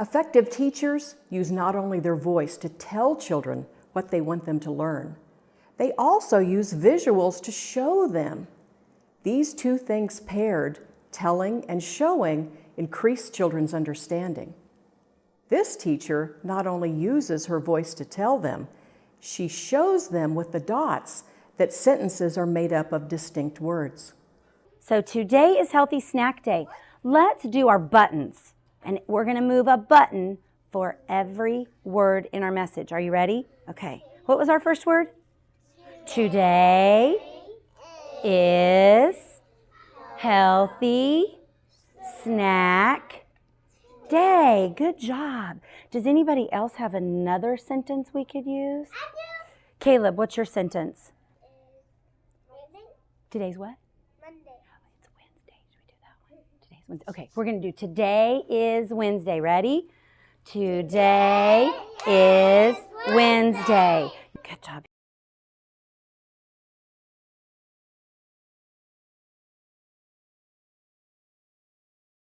Effective teachers use not only their voice to tell children what they want them to learn, they also use visuals to show them. These two things paired, telling and showing, increase children's understanding. This teacher not only uses her voice to tell them, she shows them with the dots that sentences are made up of distinct words. So today is Healthy Snack Day. Let's do our buttons. And we're going to move a button for every word in our message. Are you ready? Okay. What was our first word? Today is healthy snack day. Good job. Does anybody else have another sentence we could use? Caleb, what's your sentence? Today's what? Monday. It's Wednesday. Should we do that one? Today's Wednesday. Okay, we're going to do today is Wednesday. Ready? Today is Wednesday.